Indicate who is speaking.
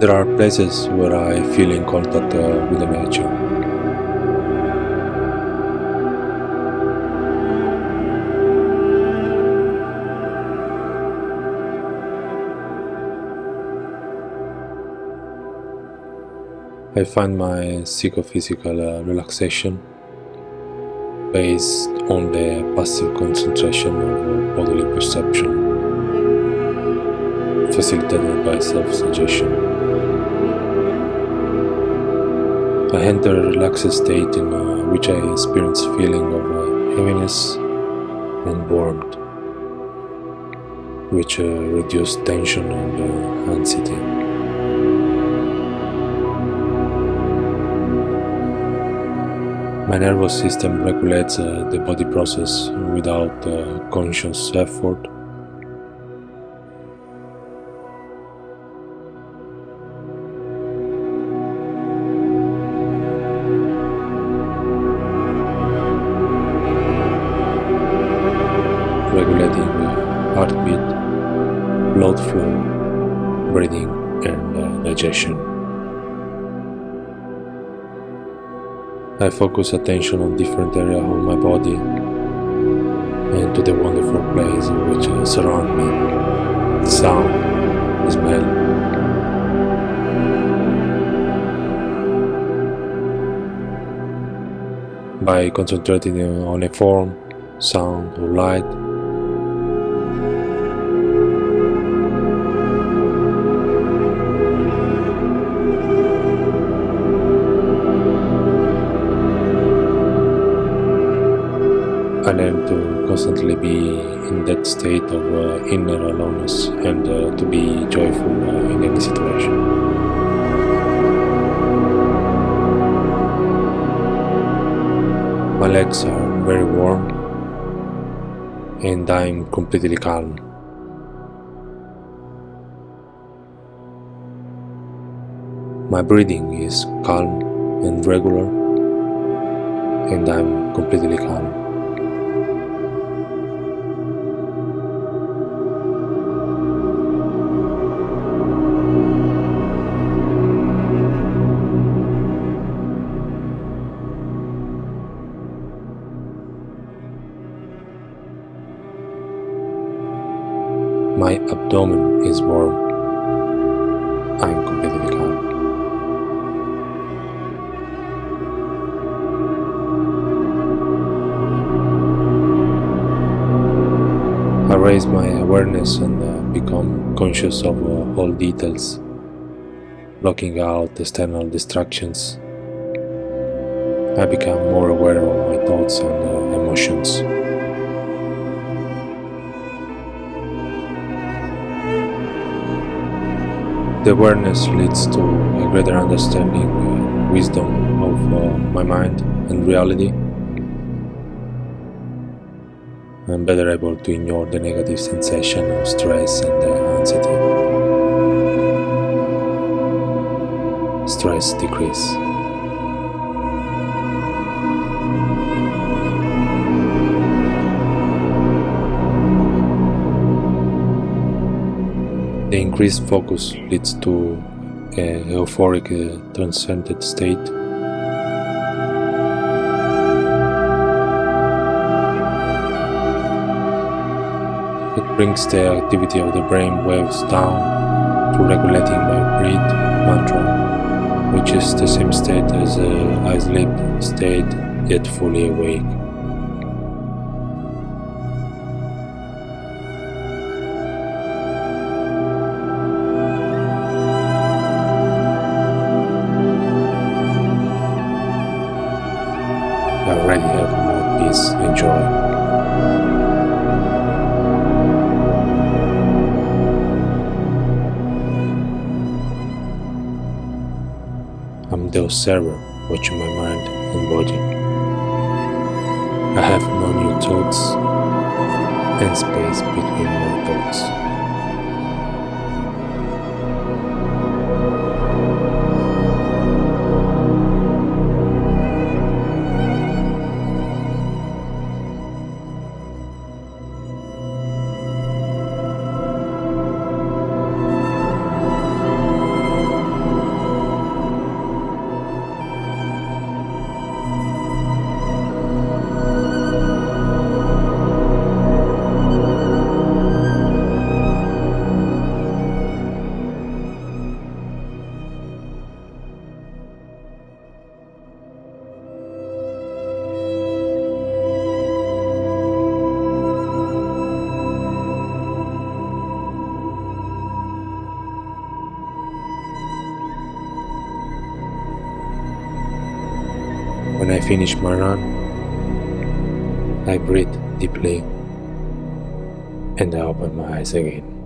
Speaker 1: There are places where I feel in contact uh, with the nature. I find my psychophysical uh, relaxation based on the passive concentration of bodily perception, facilitated by self-suggestion. I enter a relaxed state in uh, which I experience feeling of uh, heaviness and warmth, which uh, reduce tension and uh, anxiety. My nervous system regulates uh, the body process without uh, conscious effort. Blood flow, breathing, and uh, digestion. I focus attention on different areas of my body and to the wonderful place which surround me. Sound, smell. By concentrating on a form, sound or light, Learn to constantly be in that state of uh, inner aloneness and uh, to be joyful uh, in any situation. My legs are very warm and I'm completely calm. My breathing is calm and regular and I'm completely calm. My abdomen is warm. I am completely calm. I raise my awareness and uh, become conscious of uh, all details, blocking out external distractions. I become more aware of my thoughts and uh, emotions. The awareness leads to a greater understanding, uh, wisdom of uh, my mind and reality. I'm better able to ignore the negative sensation of stress and uh, anxiety. Stress decrease. The increased focus leads to a euphoric, uh, transcended state. It brings the activity of the brain waves down to regulating my breath mantra, which is the same state as a I sleep state, yet fully awake. I already have more peace and joy. I'm the observer watching my mind and body. I have no new thoughts and space between my thoughts. Finish my run, I breathe deeply and I open my eyes again.